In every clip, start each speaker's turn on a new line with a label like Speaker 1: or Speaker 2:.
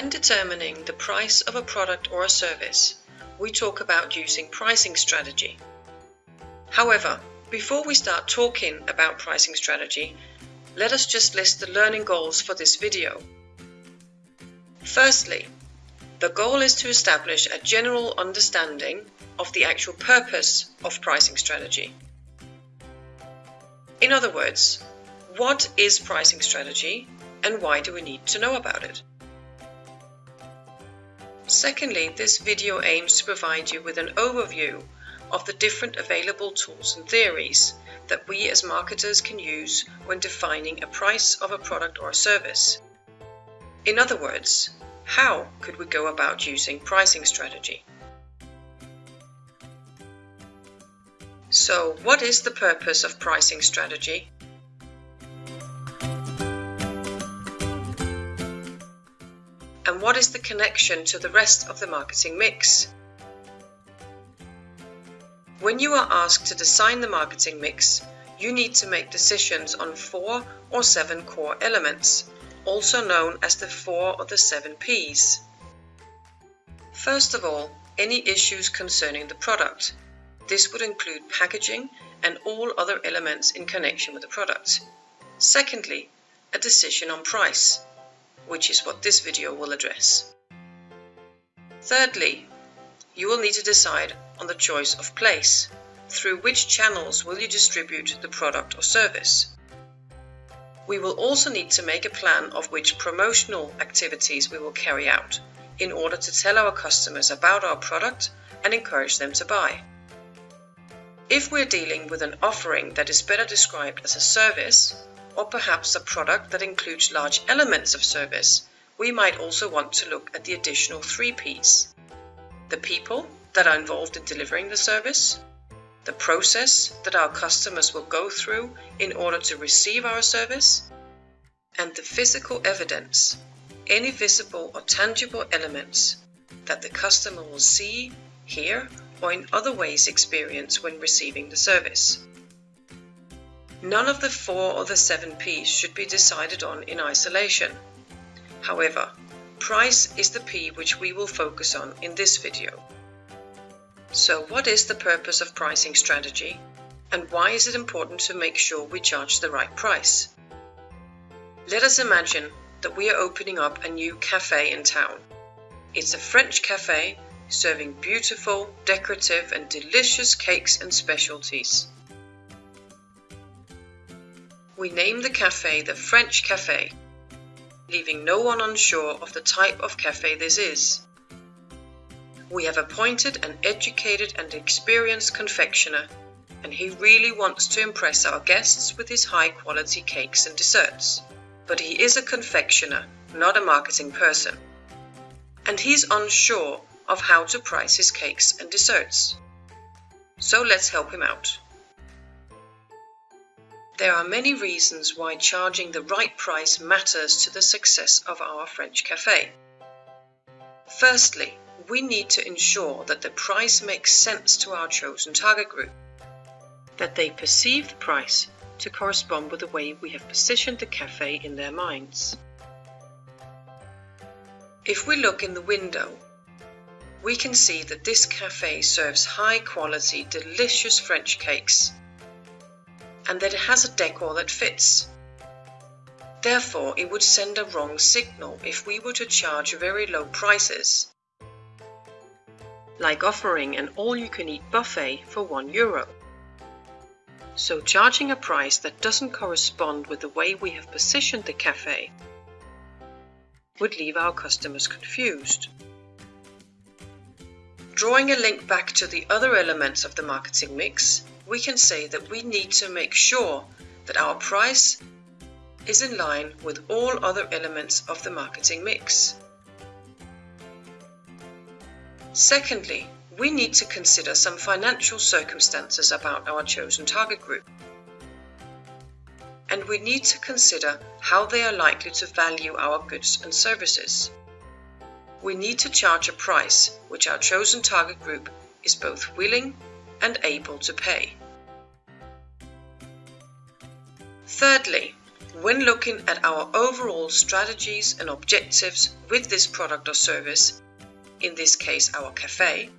Speaker 1: When determining the price of a product or a service, we talk about using pricing strategy. However, before we start talking about pricing strategy, let us just list the learning goals for this video. Firstly, the goal is to establish a general understanding of the actual purpose of pricing strategy. In other words, what is pricing strategy and why do we need to know about it? Secondly, this video aims to provide you with an overview of the different available tools and theories that we as marketers can use when defining a price of a product or a service. In other words, how could we go about using pricing strategy? So what is the purpose of pricing strategy? What is the connection to the rest of the marketing mix? When you are asked to design the marketing mix, you need to make decisions on four or seven core elements, also known as the four or the seven Ps. First of all, any issues concerning the product, this would include packaging and all other elements in connection with the product. Secondly, a decision on price, which is what this video will address. Thirdly, you will need to decide on the choice of place. Through which channels will you distribute the product or service? We will also need to make a plan of which promotional activities we will carry out in order to tell our customers about our product and encourage them to buy. If we're dealing with an offering that is better described as a service, or perhaps a product that includes large elements of service, we might also want to look at the additional three Ps. The people that are involved in delivering the service, the process that our customers will go through in order to receive our service, and the physical evidence, any visible or tangible elements that the customer will see, hear, or in other ways experience when receiving the service. None of the four or the seven Ps should be decided on in isolation. However, price is the P which we will focus on in this video. So what is the purpose of pricing strategy and why is it important to make sure we charge the right price? Let us imagine that we are opening up a new cafe in town. It's a French cafe serving beautiful, decorative and delicious cakes and specialties. We name the cafe the French Cafe, leaving no one unsure of the type of cafe this is. We have appointed an educated and experienced confectioner, and he really wants to impress our guests with his high quality cakes and desserts. But he is a confectioner, not a marketing person. And he's unsure of how to price his cakes and desserts. So let's help him out. There are many reasons why charging the right price matters to the success of our French cafe. Firstly, we need to ensure that the price makes sense to our chosen target group, that they perceive the price to correspond with the way we have positioned the cafe in their minds. If we look in the window we can see that this cafe serves high quality, delicious French cakes and that it has a decor that fits. Therefore, it would send a wrong signal if we were to charge very low prices, like offering an all-you-can-eat buffet for 1 euro. So charging a price that doesn't correspond with the way we have positioned the cafe would leave our customers confused. Drawing a link back to the other elements of the marketing mix, we can say that we need to make sure that our price is in line with all other elements of the marketing mix. Secondly, we need to consider some financial circumstances about our chosen target group. And we need to consider how they are likely to value our goods and services we need to charge a price which our chosen target group is both willing and able to pay. Thirdly, When looking at our overall strategies and objectives with this product or service, in this case our cafe,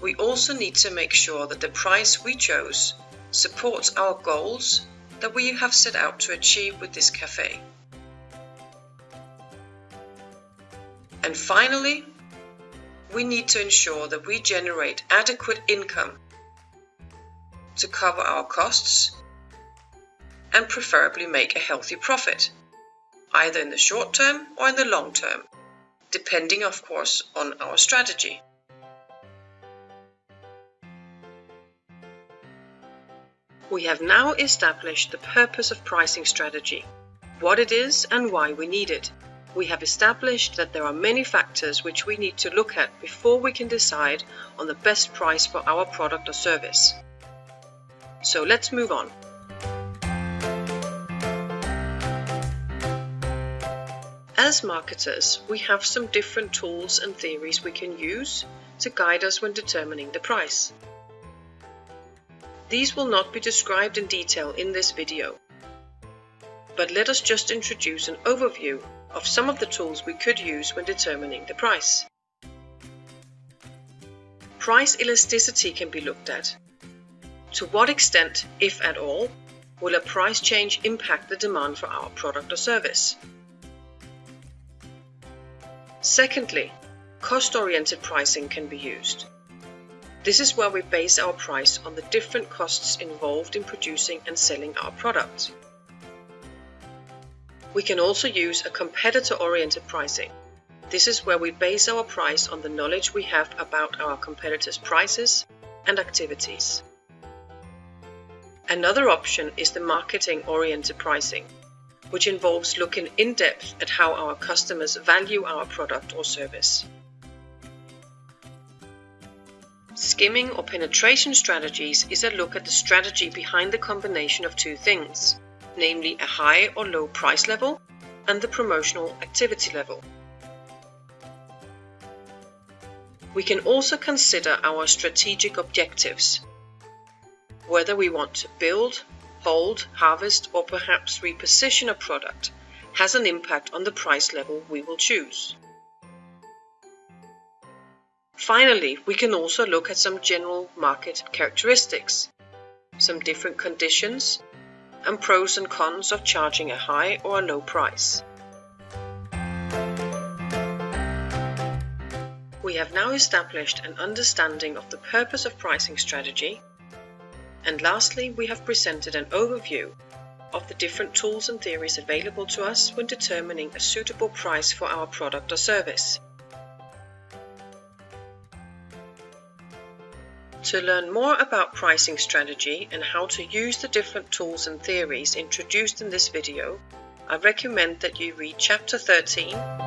Speaker 1: we also need to make sure that the price we chose supports our goals that we have set out to achieve with this cafe. And finally, we need to ensure that we generate adequate income to cover our costs and preferably make a healthy profit, either in the short term or in the long term, depending of course on our strategy. We have now established the purpose of pricing strategy, what it is and why we need it. We have established that there are many factors which we need to look at before we can decide on the best price for our product or service. So let's move on. As marketers, we have some different tools and theories we can use to guide us when determining the price. These will not be described in detail in this video, but let us just introduce an overview of some of the tools we could use when determining the price. Price elasticity can be looked at. To what extent, if at all, will a price change impact the demand for our product or service? Secondly, cost-oriented pricing can be used. This is where we base our price on the different costs involved in producing and selling our product. We can also use a competitor-oriented pricing. This is where we base our price on the knowledge we have about our competitors' prices and activities. Another option is the marketing-oriented pricing, which involves looking in depth at how our customers value our product or service. Skimming or penetration strategies is a look at the strategy behind the combination of two things, namely a high or low price level and the promotional activity level. We can also consider our strategic objectives, whether we want to build, hold, harvest or perhaps reposition a product has an impact on the price level we will choose. Finally, we can also look at some general market characteristics, some different conditions, and pros and cons of charging a high or a low price. We have now established an understanding of the purpose of pricing strategy, and lastly, we have presented an overview of the different tools and theories available to us when determining a suitable price for our product or service. To learn more about pricing strategy and how to use the different tools and theories introduced in this video, I recommend that you read Chapter 13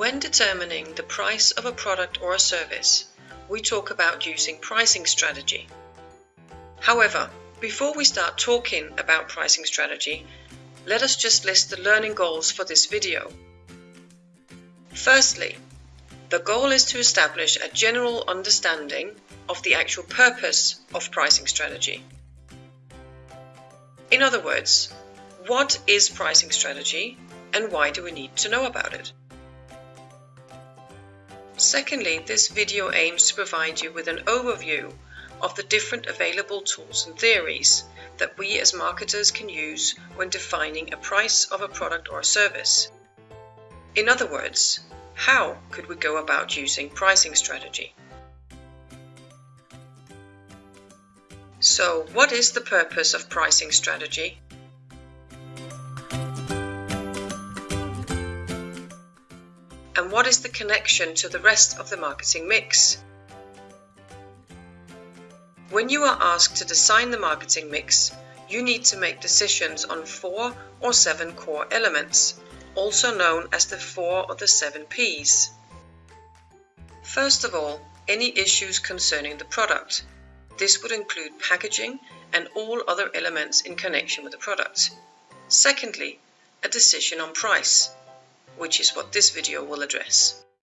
Speaker 1: When determining the price of a product or a service, we talk about using pricing strategy. However, before we start talking about pricing strategy, let us just list the learning goals for this video. Firstly, the goal is to establish a general understanding of the actual purpose of pricing strategy. In other words, what is pricing strategy and why do we need to know about it? Secondly, this video aims to provide you with an overview of the different available tools and theories that we as marketers can use when defining a price of a product or a service. In other words, how could we go about using pricing strategy? So, what is the purpose of pricing strategy? What is the connection to the rest of the marketing mix? When you are asked to design the marketing mix, you need to make decisions on four or seven core elements, also known as the four or the seven Ps. First of all, any issues concerning the product. This would include packaging and all other elements in connection with the product. Secondly, a decision on price, which is what this video will address.